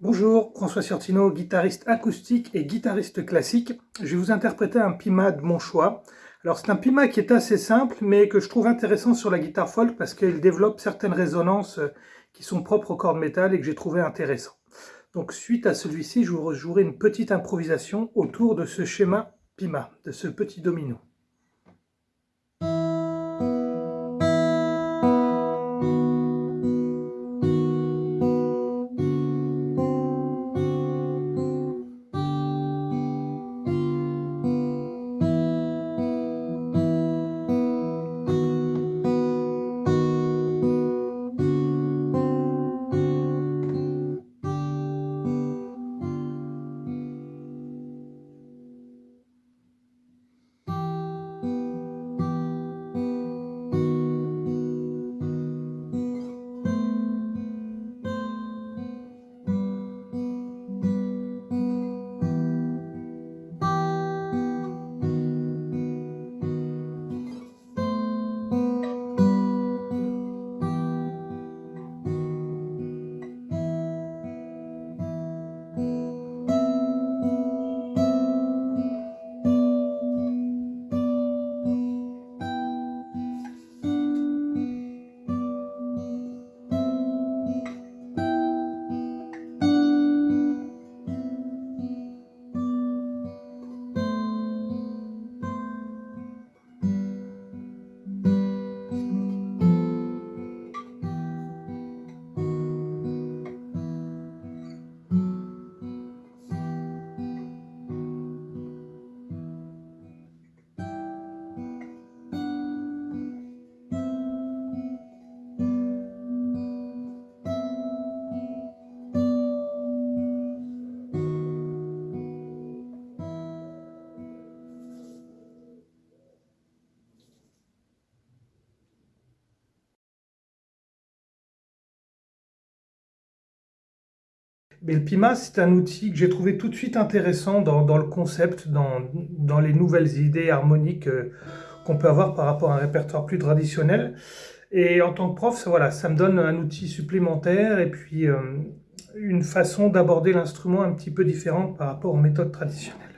Bonjour, François Sortino, guitariste acoustique et guitariste classique. Je vais vous interpréter un pima de mon choix. Alors c'est un pima qui est assez simple, mais que je trouve intéressant sur la guitare folk parce qu'il développe certaines résonances euh, qui sont propres au cordes métal et que j'ai trouvé intéressant. Donc suite à celui-ci, je vous jouerai une petite improvisation autour de ce schéma pima, de ce petit domino. Mais le Pima, c'est un outil que j'ai trouvé tout de suite intéressant dans, le concept, dans, les nouvelles idées harmoniques euh, qu'on peut avoir par rapport à un répertoire plus traditionnel. Et en tant que prof, ça, me donne un outil supplémentaire et puis euh, une façon d'aborder l'instrument un petit peu différente par rapport aux méthodes traditionnelles.